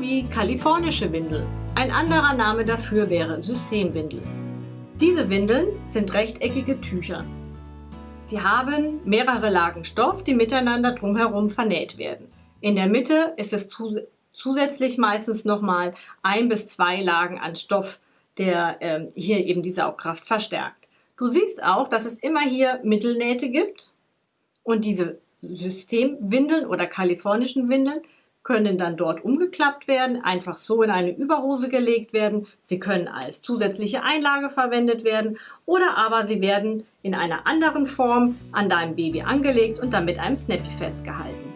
wie kalifornische Windel. Ein anderer Name dafür wäre Systemwindel. Diese Windeln sind rechteckige Tücher. Sie haben mehrere Lagen Stoff, die miteinander drumherum vernäht werden. In der Mitte ist es zusätzlich meistens nochmal ein bis zwei Lagen an Stoff, der äh, hier eben die Saugkraft verstärkt. Du siehst auch, dass es immer hier Mittelnähte gibt und diese Systemwindeln oder kalifornischen Windeln können dann dort umgeklappt werden, einfach so in eine Überhose gelegt werden. Sie können als zusätzliche Einlage verwendet werden oder aber sie werden in einer anderen Form an deinem Baby angelegt und dann mit einem Snappy festgehalten.